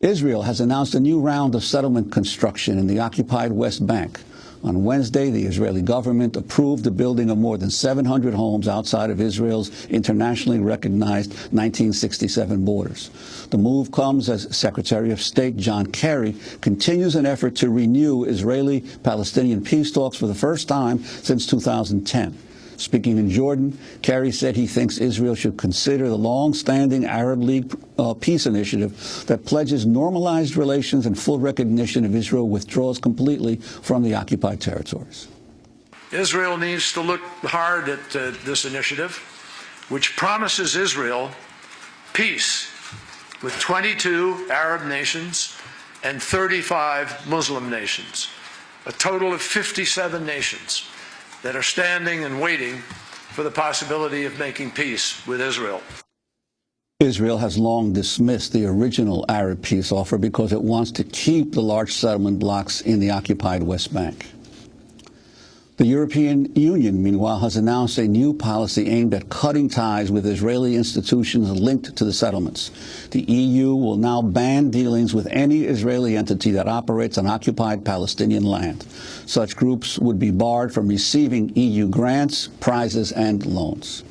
Israel has announced a new round of settlement construction in the occupied West Bank. On Wednesday, the Israeli government approved the building of more than 700 homes outside of Israel's internationally recognized 1967 borders. The move comes as Secretary of State John Kerry continues an effort to renew Israeli-Palestinian peace talks for the first time since 2010. Speaking in Jordan, Kerry said he thinks Israel should consider the long-standing Arab League uh, peace initiative that pledges normalized relations and full recognition if Israel withdraws completely from the occupied territories. Israel needs to look hard at uh, this initiative, which promises Israel peace with 22 Arab nations and 35 Muslim nations, a total of 57 nations that are standing and waiting for the possibility of making peace with Israel. Israel has long dismissed the original Arab peace offer because it wants to keep the large settlement blocks in the occupied West Bank. The European Union, meanwhile, has announced a new policy aimed at cutting ties with Israeli institutions linked to the settlements. The EU will now ban dealings with any Israeli entity that operates on occupied Palestinian land. Such groups would be barred from receiving EU grants, prizes, and loans.